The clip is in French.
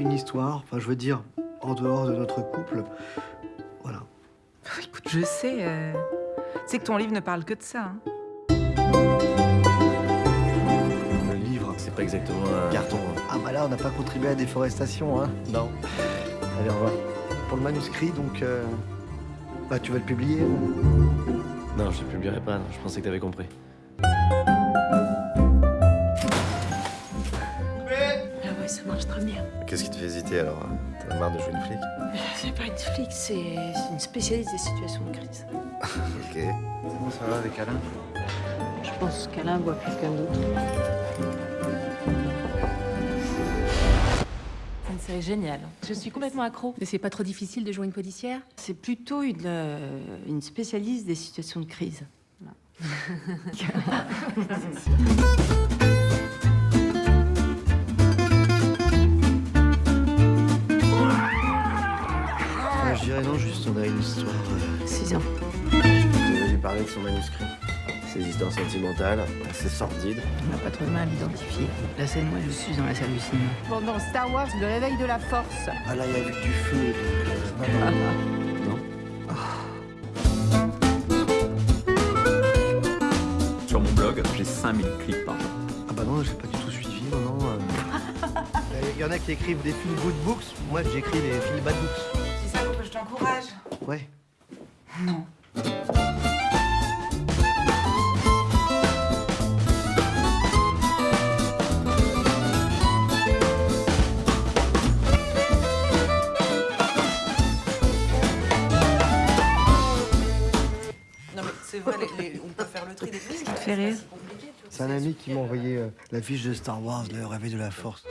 une histoire, enfin je veux dire, en dehors de notre couple. Voilà. Écoute, je sais. euh, Tu sais que ton livre ne parle que de ça. hein. Le livre, C'est pas exactement un... carton. Ah bah là, on n'a pas contribué à la déforestation, hein. Non. Allez, au revoir. Pour le manuscrit, donc... euh, Bah tu vas le publier Non, je le publierai pas, non. je pensais que t'avais compris. Ça marche très bien. Qu'est-ce qui te fait hésiter alors hein? T'en as marre de jouer une flic C'est pas une flic, c'est une spécialiste des situations de crise. Ok. Comment ça va avec Alain? Je pense qu'Alain voit quelqu'un d'autre. C'est une série géniale. Je suis complètement accro. Mais c'est pas trop difficile de jouer une policière? C'est plutôt une, euh, une spécialiste des situations de crise. Euh, juste on a une histoire... euh, Six ans. Je vais lui parler de son manuscrit. Ses histoires sentimentales, assez sordides. On n'a pas trop de mal à l'identifier. La scène, moi, je suis dans la salle du cinéma. Pendant Star Wars, le réveil de la force. Ah là, il y a vu du feu, donc... euh, non, non. Sur mon blog, j'ai 5000 clics par jour. Ah bah non, j'ai pas du tout suivi, non, non. euh. Il y en a qui écrivent des feel good books, moi j'écris des feel bad books. C'est ça que je t'encourage. Ouais. Non. Non mais c'est vrai, les- les- on peut faire le tri des fait rire C'est compliqué, tu vois. C'est un ami qui m'a envoyé euh, la fiche de Star Wars, le réveil de la force.